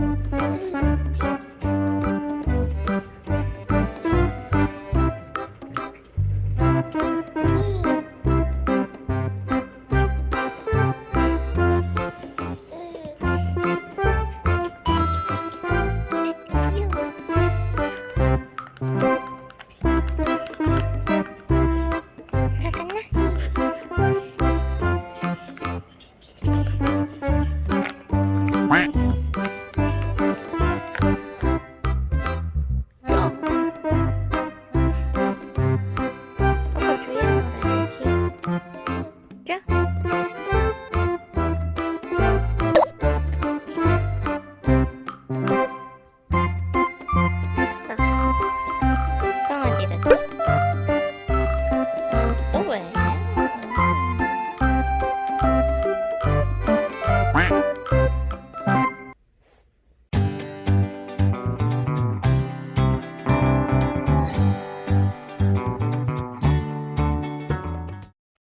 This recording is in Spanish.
Ay,